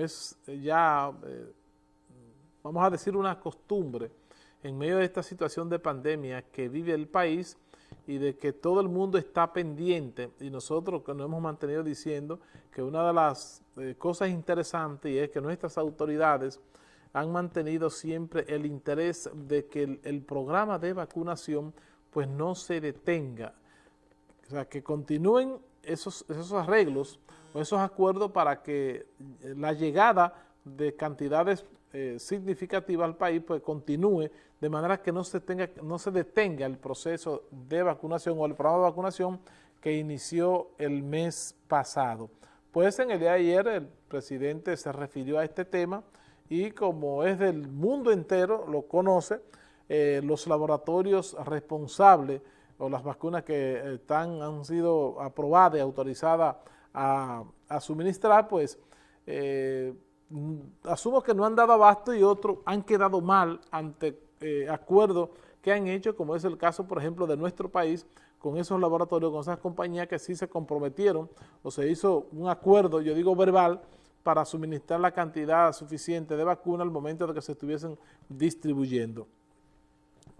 es ya, vamos a decir, una costumbre, en medio de esta situación de pandemia que vive el país y de que todo el mundo está pendiente. Y nosotros que nos hemos mantenido diciendo que una de las eh, cosas interesantes es que nuestras autoridades han mantenido siempre el interés de que el, programa de vacunación pues no se detenga, o sea, que continúen esos, esos arreglos o esos acuerdos para que la llegada de cantidades eh, significativa al país, pues continúe de manera que no se, tenga, no se detenga el proceso de vacunación o el programa de vacunación que inició el mes pasado. Pues en el día de ayer el presidente se refirió a este tema y como es del mundo entero, lo conoce, eh, los laboratorios responsables o las vacunas que están, han sido aprobadas y autorizadas a, suministrar, pues eh, asumo que no han dado abasto y otros han quedado mal ante eh, acuerdos que han hecho, como es el caso, por ejemplo, de nuestro país, con esos laboratorios, con esas compañías que sí se comprometieron o se hizo un acuerdo, yo digo verbal, para suministrar la cantidad suficiente de vacuna al momento de que se estuviesen distribuyendo.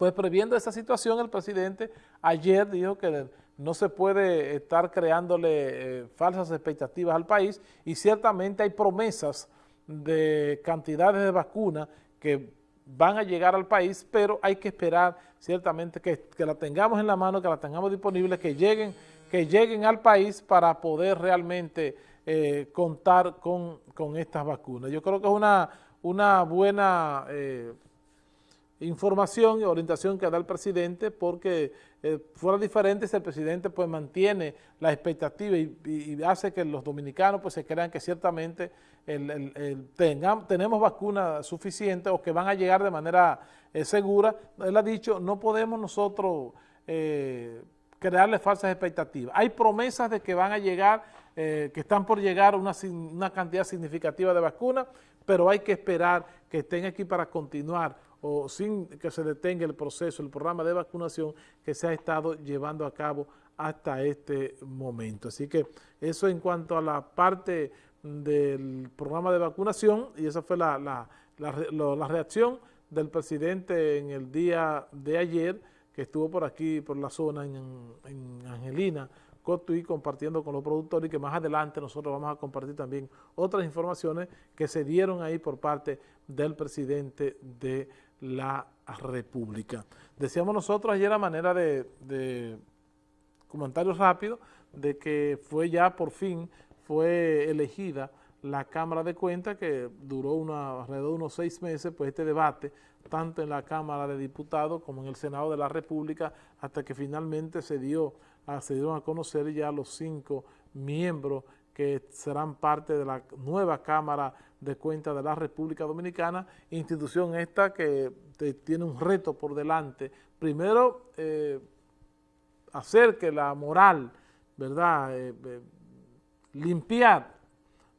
Pues previendo esa situación, el presidente ayer dijo que no se puede estar creándole eh, falsas expectativas al país y ciertamente hay promesas de cantidades de vacunas que van a llegar al país, pero hay que esperar ciertamente que, la tengamos en la mano, que la tengamos disponible, que lleguen, que lleguen al país para poder realmente eh, contar con, estas vacunas. Yo creo que es una, una buena eh, información y orientación que da el presidente porque eh, fuera diferente si el presidente pues mantiene la expectativa y, hace que los dominicanos pues se crean que ciertamente tenemos vacunas suficientes o que van a llegar de manera eh, segura. Él ha dicho, no podemos nosotros eh, crearle falsas expectativas. Hay promesas de que van a llegar, que están por llegar una, una cantidad significativa de vacunas, pero hay que esperar que estén aquí para continuar o sin que se detenga el proceso, el programa de vacunación que se ha estado llevando a cabo hasta este momento. Así que eso en cuanto a la parte del programa de vacunación y esa fue la, la, reacción del presidente en el día de ayer que estuvo por aquí, por la zona en, en Angelina, Cotuí, compartiendo con los productores y que más adelante nosotros vamos a compartir también otras informaciones que se dieron ahí por parte del presidente de la República. Decíamos nosotros ayer a manera de, de comentario rápido de que fue ya por fin, fue elegida la Cámara de Cuentas que duró una, alrededor de unos seis meses, pues este debate, tanto en la Cámara de Diputados como en el Senado de la República, hasta que finalmente se dio, se dieron a conocer ya los cinco miembros que serán parte de la nueva Cámara de Cuentas de la República Dominicana, institución esta que tiene un reto por delante. Primero, eh, hacer que la moral, ¿verdad?, eh, eh, limpiar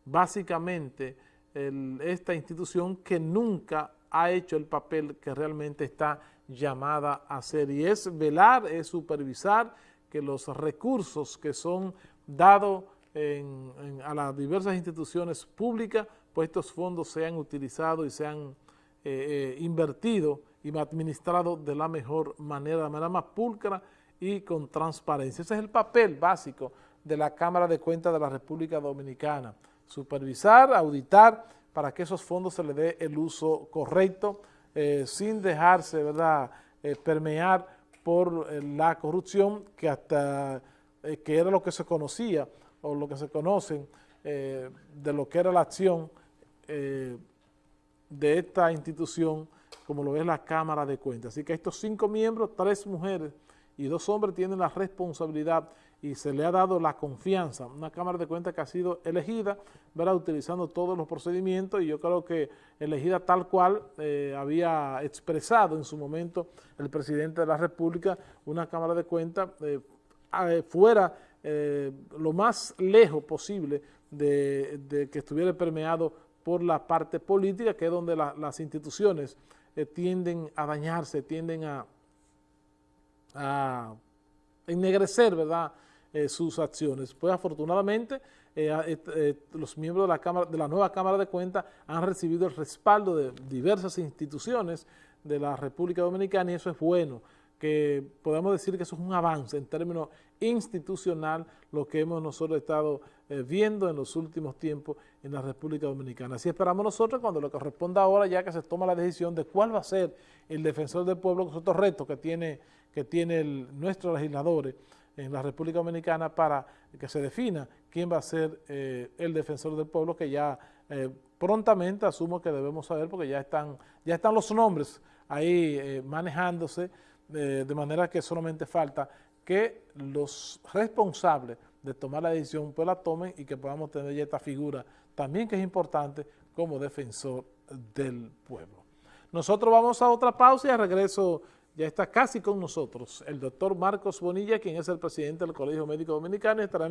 básicamente esta institución que nunca ha hecho el papel que realmente está llamada a hacer y es velar, es supervisar que los recursos que son dados a las diversas instituciones públicas, pues estos fondos sean utilizados y sean eh, eh, invertidos y administrados de la mejor manera, de la manera más pulcra y con transparencia. Ese es el papel básico de la Cámara de Cuentas de la República Dominicana. Supervisar, auditar, para que esos fondos se le dé el uso correcto, eh, sin dejarse ¿verdad? permear por la corrupción que hasta que era lo que se conocía o lo que se conocen eh, de lo que era la acción eh, de esta institución, como lo es la Cámara de Cuentas. Así que estos cinco miembros, tres mujeres y dos hombres tienen la responsabilidad y se le ha dado la confianza, una Cámara de Cuentas que ha sido elegida, ¿verdad? utilizando todos los procedimientos y yo creo que elegida tal cual eh, había expresado en su momento el presidente de la República, una Cámara de Cuentas fuera eh, lo más lejos posible de, que estuviera permeado por la parte política, que es donde las instituciones eh, tienden a dañarse, tienden a, ennegrecer ¿verdad? Eh, sus acciones. Pues afortunadamente los miembros de la, Cámara, de la nueva Cámara de Cuentas han recibido el respaldo de diversas instituciones de la República Dominicana y eso es bueno, que podemos decir que eso es un avance en términos institucional lo que hemos nosotros estado eh, viendo en los últimos tiempos en la República Dominicana. Así esperamos nosotros cuando lo corresponda ahora ya que se toma la decisión de cuál va a ser el defensor del pueblo, que es otro reto que tiene, que tiene nuestros legisladores en la República Dominicana para que se defina quién va a ser eh, el defensor del pueblo, que ya eh, prontamente asumo que debemos saber porque ya están, ya están los nombres ahí manejándose, de manera que solamente falta que los responsables de tomar la decisión pues la tomen y que podamos tener ya esta figura también que es importante como defensor del pueblo. Nosotros vamos a otra pausa y regreso ya está casi con nosotros el doctor Marcos Bonilla, quien es el presidente del Colegio Médico Dominicano y estará